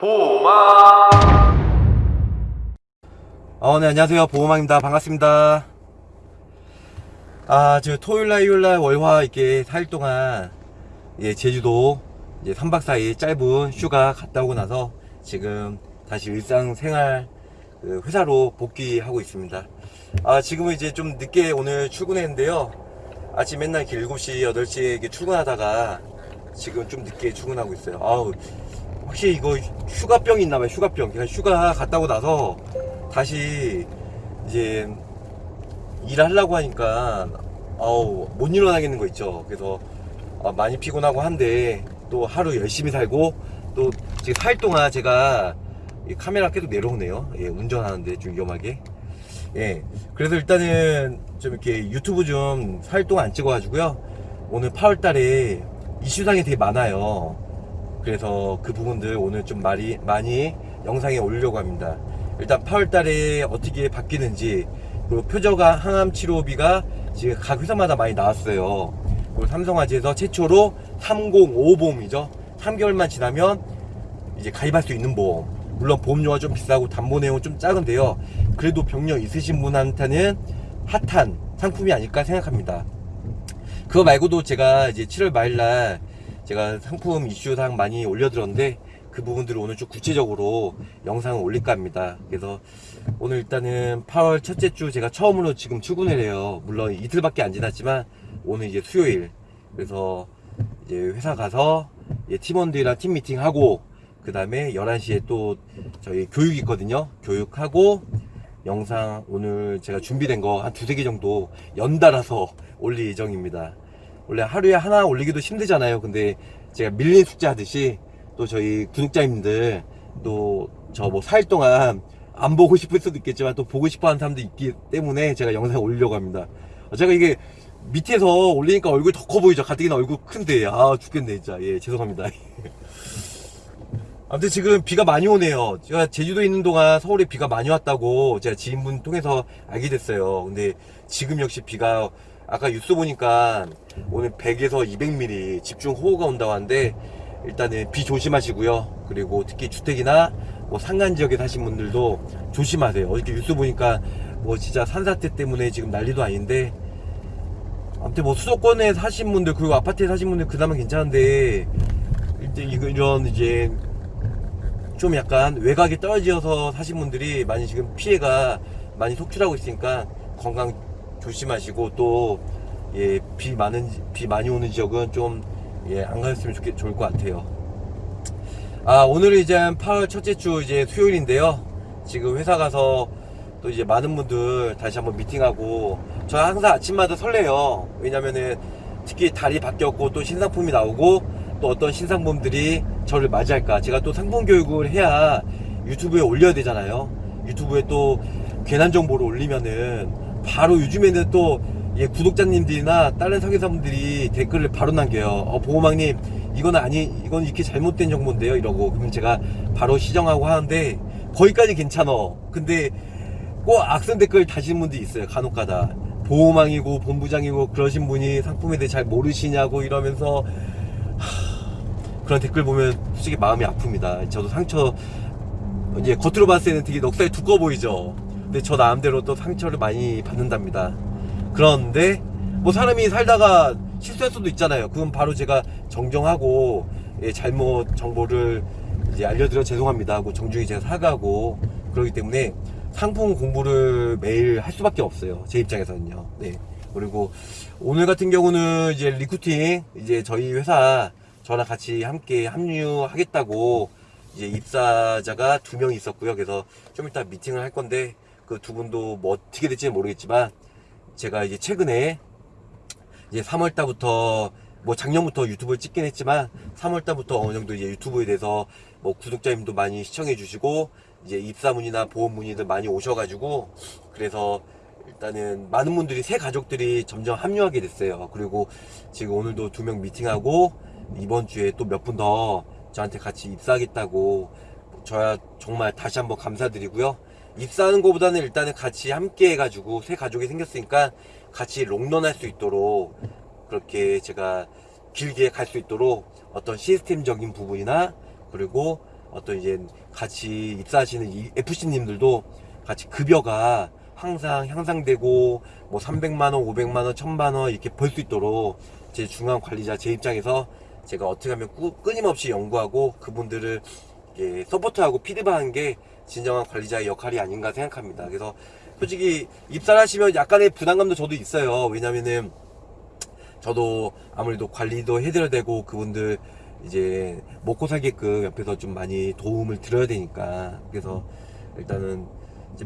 보호막 어, 네, 안녕하세요. 보호망입니다. 반갑습니다. 아, 저 토요일날, 일요일날, 월화 이렇게 4일 동안, 예, 제주도, 이제 3박 4일 짧은 휴가 갔다 오고 나서 지금 다시 일상생활, 그 회사로 복귀하고 있습니다. 아, 지금은 이제 좀 늦게 오늘 출근했는데요. 아침 맨날 이렇게 7시, 8시에 이렇게 출근하다가 지금 좀 늦게 출근하고 있어요. 아우, 확실히 이거 휴가병이 있나봐요. 휴가병. 제가 휴가 갔다 오고 나서 다시 이제 일하려고 하니까 아우 못 일어나겠는 거 있죠. 그래서 아, 많이 피곤하고 한데 또 하루 열심히 살고 또 지금 4일 동안 제가 이 카메라 계속 내려오네요. 예, 운전하는데 좀 위험하게. 예. 그래서 일단은 좀 이렇게 유튜브 좀 4일 동안 안 찍어가지고요. 오늘 8월 달에 이슈상이 되게 많아요. 그래서 그 부분들 오늘 좀 많이, 많이 영상에 올리려고 합니다. 일단 8월 달에 어떻게 바뀌는지, 그리고 표저가 항암 치료비가 지금 각 회사마다 많이 나왔어요. 그리고 삼성화재에서 최초로 305 보험이죠. 3개월만 지나면 이제 가입할 수 있는 보험. 물론 보험료가 좀 비싸고 담보 내용은 좀 작은데요. 그래도 병력 있으신 분한테는 핫한 상품이 아닐까 생각합니다. 그거 말고도 제가 이제 7월 말날 제가 상품 이슈상 많이 올려드렸는데 그 부분들을 오늘 좀 구체적으로 영상을 올릴까 합니다. 그래서 오늘 일단은 8월 첫째 주 제가 처음으로 지금 출근을 해요. 물론 이틀밖에 안 지났지만 오늘 이제 수요일. 그래서 이제 회사 가서 이제 팀원들이랑 팀 미팅하고 그 다음에 11시에 또 저희 교육 있거든요. 교육하고 영상 오늘 제가 준비된 거 한 두세 개 정도 연달아서 올릴 예정입니다. 원래 하루에 하나 올리기도 힘들잖아요. 근데 제가 밀린 숙제 하듯이 또 저희 구독자님들 또 저 뭐 4일 동안 안 보고 싶을 수도 있겠지만 또 보고 싶어 하는 사람도 있기 때문에 제가 영상 올리려고 합니다. 어, 제가 이게 밑에서 올리니까 얼굴 더 커 보이죠. 가뜩이나 얼굴 큰데. 아, 죽겠네, 진짜. 예, 죄송합니다. 아무튼 지금 비가 많이 오네요. 제가 제주도에 있는 동안 서울에 비가 많이 왔다고 제가 지인분 통해서 알게 됐어요. 근데 지금 역시 비가 아까 뉴스 보니까 오늘 100에서 200mm 집중 호우가 온다고 하는데 일단은 비 조심하시고요. 그리고 특히 주택이나 뭐 상간 지역에 사신 분들도 조심하세요. 어저께 뉴스 보니까 뭐 진짜 산사태 때문에 지금 난리도 아닌데 아무튼 뭐 수도권에 사신 분들 그리고 아파트에 사신 분들 그나마 괜찮은데 일단 이런 이제 좀 약간 외곽에 떨어져서 사신 분들이 많이 지금 피해가 많이 속출하고 있으니까 건강 조심하시고 또 예, 비 많은 비 많이 오는 지역은 좀 예, 안 가셨으면 좋겠 좋을 것 같아요. 아, 오늘은 이제 8월 첫째 주 이제 수요일인데요. 지금 회사 가서 또 이제 많은 분들 다시 한번 미팅하고 저 항상 아침마다 설레요. 왜냐면은 특히 달이 바뀌었고 또 신상품이 나오고 또 어떤 신상품들이 저를 맞이할까. 제가 또 상품 교육을 해야 유튜브에 올려야 되잖아요. 유튜브에 또 괜한 정보를 올리면은 바로 요즘에는 또 예, 구독자님들이나 다른 상회사분들이 댓글을 바로 남겨요. 어, 보호망님, 이건 아니, 이건 이렇게 잘못된 정보인데요. 이러고. 그러면 제가 바로 시정하고 하는데, 거기까지 괜찮어. 근데 꼭 악성 댓글 다시는 분들이 있어요. 간혹 가다. 보호망이고, 본부장이고, 그러신 분이 상품에 대해 잘 모르시냐고 이러면서, 하, 그런 댓글 보면 솔직히 마음이 아픕니다. 저도 상처, 이제 겉으로 봤을 때는 되게 넉살이 두꺼워 보이죠. 근데 저 나름대로 또 상처를 많이 받는답니다. 그런데 뭐 사람이 살다가 실수할 수도 있잖아요. 그건 바로 제가 정정하고 예, 잘못 정보를 이제 알려드려 죄송합니다 하고 정중히 제가 사과하고 그러기 때문에 상품 공부를 매일 할 수밖에 없어요. 제 입장에서는요. 네. 그리고 오늘 같은 경우는 이제 리쿠팅 이제 저희 회사 저랑 같이 함께 합류하겠다고 이제 입사자가 두 명 있었고요. 그래서 좀 이따 미팅을 할 건데 그 두 분도 뭐 어떻게 될지는 모르겠지만 제가 이제 최근에 이제 3월 달부터 뭐 작년부터 유튜브를 찍긴 했지만 3월 달부터 어느 정도 이제 유튜브에 대해서 뭐 구독자님도 많이 시청해 주시고 이제 입사문이나 보험 문의들 많이 오셔가지고 그래서 일단은 많은 분들이 새 가족들이 점점 합류하게 됐어요. 그리고 지금 오늘도 두 명 미팅하고 이번 주에 또 몇 분 더 저한테 같이 입사하겠다고 저야 정말 다시 한번 감사드리고요. 입사하는 것보다는 일단은 같이 함께 해가지고 새 가족이 생겼으니까 같이 롱런 할 수 있도록 그렇게 제가 길게 갈 수 있도록 어떤 시스템적인 부분이나 그리고 어떤 이제 같이 입사하시는 이 FC님들도 같이 급여가 항상 향상되고 뭐 300만 원, 500만 원, 1000만 원 이렇게 벌 수 있도록 제 중간 관리자 제 입장에서 제가 어떻게 하면 꾸- 끊임없이 연구하고 그분들을 support하고 피드백하는 게 진정한 관리자의 역할이 아닌가 생각합니다. 그래서 솔직히 입사를 하시면 약간의 부담감도 저도 있어요. 왜냐면은 저도 아무래도 관리도 해드려야 되고 그분들 이제 먹고 살게끔 옆에서 좀 많이 도움을 드려야 되니까 그래서 일단은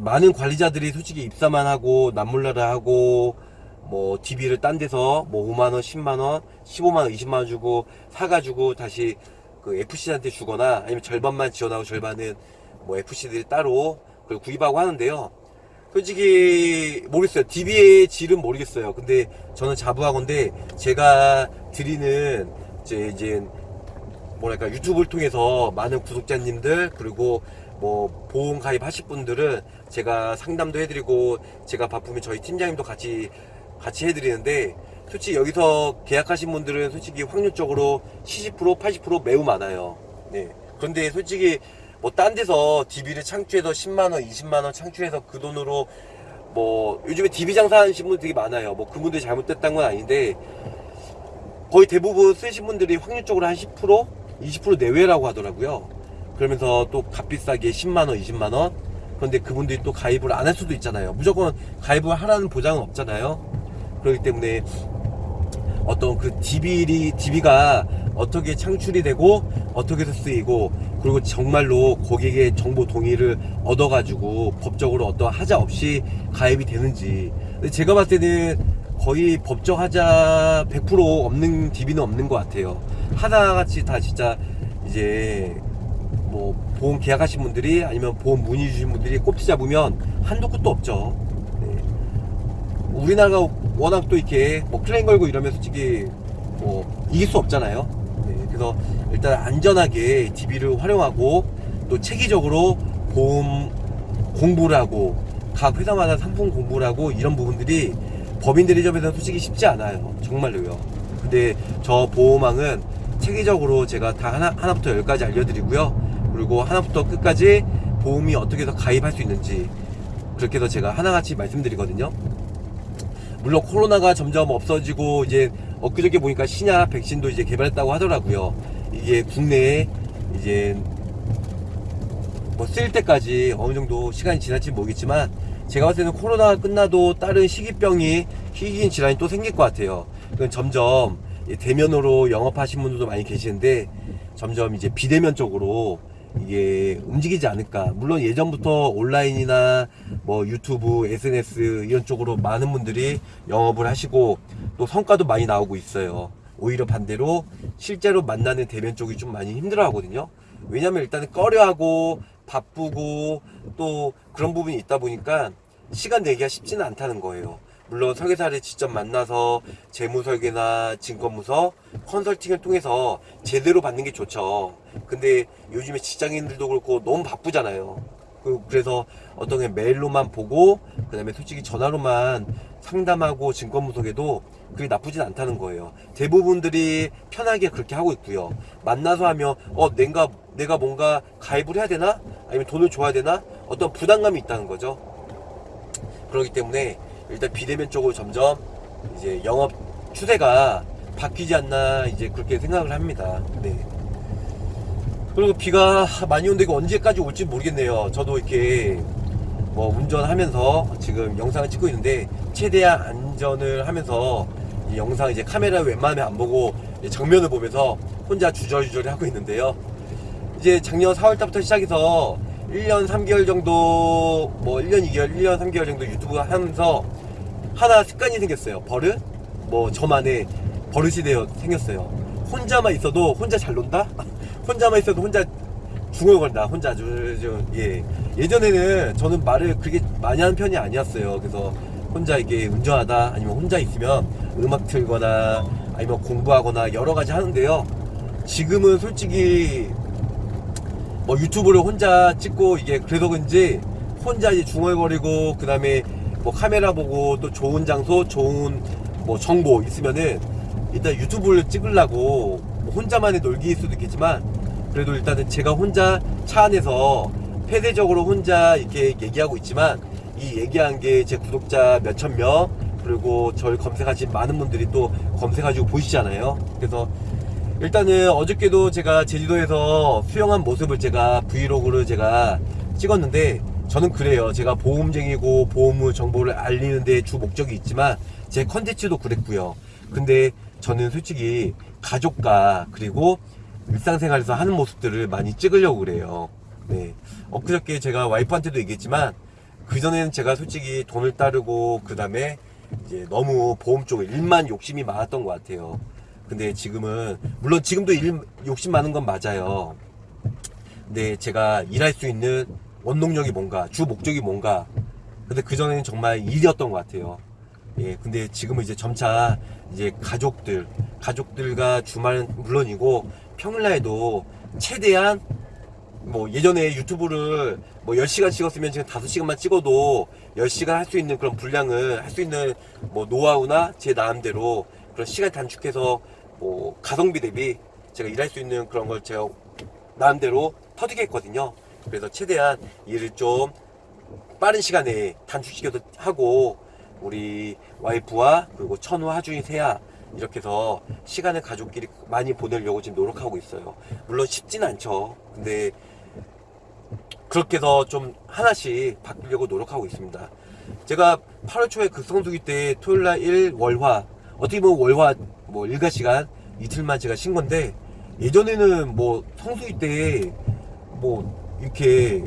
많은 관리자들이 솔직히 입사만 하고 남몰라라 하고 뭐 DB를 딴 데서 뭐 5만원 10만원 15만원 20만원 주고 사가지고 다시 그 FC한테 주거나 아니면 절반만 지원하고 절반은 뭐 FC들이 따로 그걸 구입하고 하는데요 솔직히 모르겠어요. DB의 질은 모르겠어요. 근데 저는 자부하건데 제가 드리는 제 이제 뭐랄까 유튜브를 통해서 많은 구독자님들 그리고 뭐 보험 가입하실 분들은 제가 상담도 해드리고 제가 바쁘면 저희 팀장님도 같이 같이 해드리는데 솔직히 여기서 계약하신 분들은 솔직히 확률적으로 70% 80% 매우 많아요. 네. 그런데 솔직히 뭐 딴 데서 DB를 창출해서 10만원 20만원 창출해서 그 돈으로 뭐 요즘에 DB 장사하시는 분들 되게 많아요. 뭐 그분들이 잘못됐다는 건 아닌데 거의 대부분 쓰신 분들이 확률적으로 한 10% 20% 내외라고 하더라고요. 그러면서 또 값비싸게 10만원 20만원 그런데 그분들이 또 가입을 안 할 수도 있잖아요. 무조건 가입을 하라는 보장은 없잖아요. 그렇기 때문에 어떤 그 DB가 어떻게 창출이 되고 어떻게 쓰이고 그리고 정말로 고객의 정보 동의를 얻어가지고 법적으로 어떤 하자 없이 가입이 되는지 제가 봤을 때는 거의 법적 하자 100% 없는 DB는 없는 것 같아요 하나같이 다 진짜 이제 뭐 보험 계약하신 분들이 아니면 보험 문의 주신 분들이 꼽지 잡으면 한도 끝도 없죠 네. 우리나라가 워낙 또 이렇게 뭐 클레임 걸고 이러면 솔직히 뭐 이길 수 없잖아요. 네, 그래서 일단 안전하게 DB를 활용하고 또 체계적으로 보험 공부를 하고 각 회사마다 상품 공부를 하고 이런 부분들이 법인들이 점에서 솔직히 쉽지 않아요. 정말로요. 근데 저 보험왕은 체계적으로 제가 다 하나, 하나부터 열까지 알려드리고요. 그리고 하나부터 끝까지 보험이 어떻게 해서 가입할 수 있는지 그렇게 해서 제가 하나같이 말씀드리거든요. 물론 코로나가 점점 없어지고 이제 엊그저께 보니까 신약 백신도 이제 개발했다고 하더라고요. 이게 국내에 이제 뭐 쓸 때까지 어느 정도 시간이 지날지 모르겠지만 제가 봤을 때는 코로나가 끝나도 다른 희귀병이 희귀인 질환이 또 생길 것 같아요. 그건 점점 이 대면으로 영업하신 분들도 많이 계시는데 점점 이제 비대면 쪽으로 이게 움직이지 않을까. 물론 예전부터 온라인이나 뭐 유튜브, SNS 이런 쪽으로 많은 분들이 영업을 하시고 또 성과도 많이 나오고 있어요. 오히려 반대로 실제로 만나는 대면 쪽이 좀 많이 힘들어 하거든요. 왜냐면 일단은 꺼려하고 바쁘고 또 그런 부분이 있다 보니까 시간 내기가 쉽지는 않다는 거예요. 물론 설계사를 직접 만나서 재무 설계나 진검무서 컨설팅을 통해서 제대로 받는 게 좋죠. 근데 요즘에 직장인들도 그렇고 너무 바쁘잖아요. 그- 그래서 어떤 게 메일로만 보고 그 다음에 솔직히 전화로만 상담하고 진검무석에도 그게 나쁘진 않다는 거예요. 대부분들이 편하게 그렇게 하고 있고요. 만나서 하면 어 내가 내가 뭔가 가입을 해야 되나 아니면 돈을 줘야 되나 어떤 부담감이 있다는 거죠. 그렇기 때문에 일단 비대면 쪽으로 점점 이제 영업 추세가 바뀌지 않나 이제 그렇게 생각을 합니다. 네. 그리고 비가 많이 오는데 이거 언제까지 올지 모르겠네요. 저도 이렇게 뭐 운전하면서 지금 영상을 찍고 있는데 최대한 안전을 하면서 이 영상 이제 카메라 웬만하면 안 보고 정면을 보면서 혼자 주저주저리 하고 있는데요. 이제 작년 4월달부터 시작해서 1년 3개월 정도 뭐 1년 2개월 1년 3개월 정도 유튜브 하면서 하나 습관이 생겼어요. 버릇? 뭐 저만의 버릇이 되어 생겼어요. 혼자만 있어도 혼자 잘 논다? 혼자만 있어도 혼자 중얼거린다 혼자 아주 좀, 예. 예전에는 저는 말을 그렇게 많이 하는 편이 아니었어요. 그래서 혼자 이게 운전하다 아니면 혼자 있으면 음악 틀거나 아니면 공부하거나 여러 가지 하는데요. 지금은 솔직히 뭐 유튜브를 혼자 찍고 이게 그래서 그런지 혼자 이제 중얼거리고 그 다음에 뭐 카메라 보고 또 좋은 장소 좋은 뭐 정보 있으면은 일단 유튜브를 찍으려고 뭐 혼자만의 놀기일 수도 있겠지만 그래도 일단은 제가 혼자 차 안에서 폐쇄적으로 혼자 이렇게 얘기하고 있지만 이 얘기한 게 제 구독자 몇천 명 그리고 저를 검색하신 많은 분들이 또 검색하시고 보시잖아요. 그래서 일단은 어저께도 제가 제주도에서 수영한 모습을 제가 브이로그를 제가 찍었는데 저는 그래요. 제가 보험쟁이고 보험의 정보를 알리는 데 주 목적이 있지만 제 컨텐츠도 그랬고요. 근데 저는 솔직히 가족과 그리고 일상생활에서 하는 모습들을 많이 찍으려고 그래요. 네. 엊그저께 제가 와이프한테도 얘기했지만 그전에는 제가 솔직히 돈을 따르고 그 다음에 이제 너무 보험 쪽에 일만 욕심이 많았던 것 같아요. 근데 지금은 물론 지금도 일 욕심 많은 건 맞아요. 근데 제가 일할 수 있는 원동력이 뭔가 주 목적이 뭔가 근데 그전에는 정말 일이었던 것 같아요. 예, 근데 지금은 이제 점차 이제 가족들, 가족들과 주말은 물론이고 평일날에도 최대한 뭐 예전에 유튜브를 뭐 10시간 찍었으면 지금 5시간만 찍어도 10시간 할 수 있는 그런 분량을 할 수 있는 뭐 노하우나 제 나름대로 그런 시간 단축해서 뭐 가성비 대비 제가 일할 수 있는 그런 걸 제가 나름대로 터득 했거든요. 그래서 최대한 일을 좀 빠른 시간에 단축시켜도 하고 우리 와이프와 그리고 천우, 하준이, 세아 이렇게 해서 시간을 가족끼리 많이 보내려고 지금 노력하고 있어요. 물론 쉽진 않죠. 근데 그렇게 해서 좀 하나씩 바꾸려고 노력하고 있습니다. 제가 8월 초에 극성수기 때 토요일날 1 월화 어떻게 보면 월화 뭐 일가 시간 이틀만 제가 쉰 건데 예전에는 뭐 성수기 때 뭐 이렇게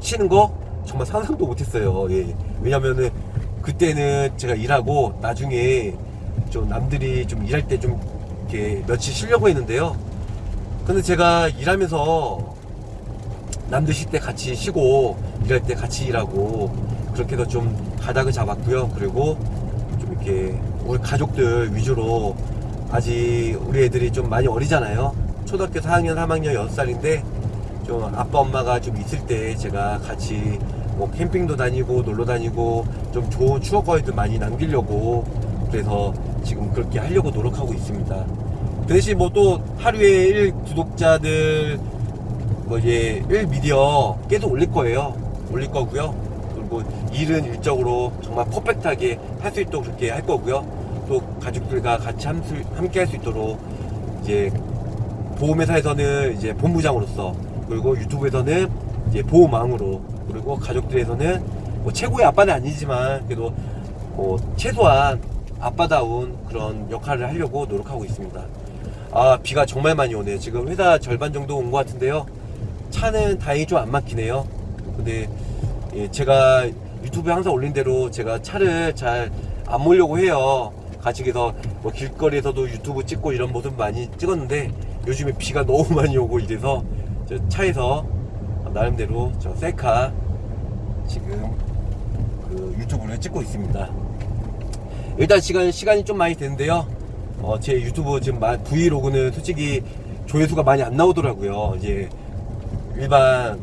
쉬는 거 정말 상상도 못했어요. 예. 왜냐면은 그때는 제가 일하고 나중에 좀 남들이 좀 일할 때 좀 이렇게 며칠 쉬려고 했는데요. 근데 제가 일하면서 남들 쉴 때 같이 쉬고 일할 때 같이 일하고 그렇게 해서 좀 가닥을 잡았고요. 그리고 좀 이렇게 우리 가족들 위주로 아직 우리 애들이 좀 많이 어리잖아요. 초등학교 4학년, 3학년, 6살인데 좀 아빠 엄마가 좀 있을 때 제가 같이 뭐 캠핑도 다니고 놀러 다니고 좀 좋은 추억거리도 많이 남기려고 그래서 지금 그렇게 하려고 노력하고 있습니다. 그 대신 뭐 또 하루에 1 구독자들 뭐 이제 1 미디어 계속 올릴 거예요. 올릴 거고요. 그리고 일은 일적으로 정말 퍼펙트하게 할 수 있도록 그렇게 할 거고요. 또 가족들과 같이 함- 함께 할 수 있도록 이제 보험회사에서는 이제 본부장으로서 그리고 유튜브에서는 이제 보호망으로 그리고 가족들에서는 뭐 최고의 아빠는 아니지만 그래도 뭐 최소한 아빠다운 그런 역할을 하려고 노력하고 있습니다. 아 비가 정말 많이 오네요. 지금 회사 절반 정도 온 것 같은데요. 차는 다행히 좀 안 막히네요. 근데 예, 제가 유튜브에 항상 올린 대로 제가 차를 잘 안 몰려고 해요. 그래서 뭐 길거리에서도 유튜브 찍고 이런 모습 많이 찍었는데 요즘에 비가 너무 많이 오고 이래서 저 차에서 나름대로 저 셀카 지금 그 유튜브를 찍고 있습니다. 일단 시간 시간이 좀 많이 되는데요. 어, 제 유튜브 지금 마- 브이로그는 솔직히 조회수가 많이 안 나오더라고요. 이제 일반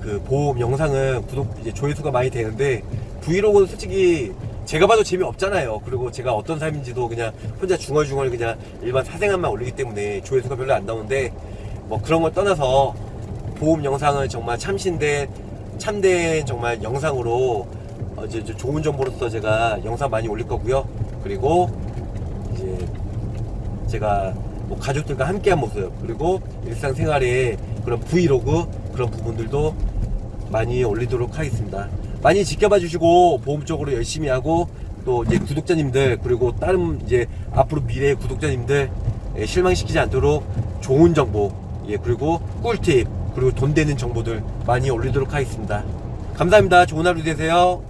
그 보험 영상은 구독 이제 조회수가 많이 되는데 브이로그는 솔직히 제가 봐도 재미 없잖아요. 그리고 제가 어떤 삶인지도 그냥 혼자 중얼중얼 그냥 일반 사생활만 올리기 때문에 조회수가 별로 안 나오는데 뭐 그런 걸 떠나서 보험 영상을 정말 참신된 참된 정말 영상으로 어, 이제 좀 좋은 정보로서 제가 영상 많이 올릴 거고요. 그리고 이제 제가 뭐 가족들과 함께한 모습 그리고 일상생활의 그런 브이로그 그런 부분들도 많이 올리도록 하겠습니다. 많이 지켜봐 주시고 보험 쪽으로 열심히 하고 또 이제 구독자님들 그리고 다른 이제 앞으로 미래의 구독자님들 예, 실망시키지 않도록 좋은 정보 예 그리고 꿀팁 그리고 돈 되는 정보들 많이 올리도록 하겠습니다. 감사합니다. 좋은 하루 되세요.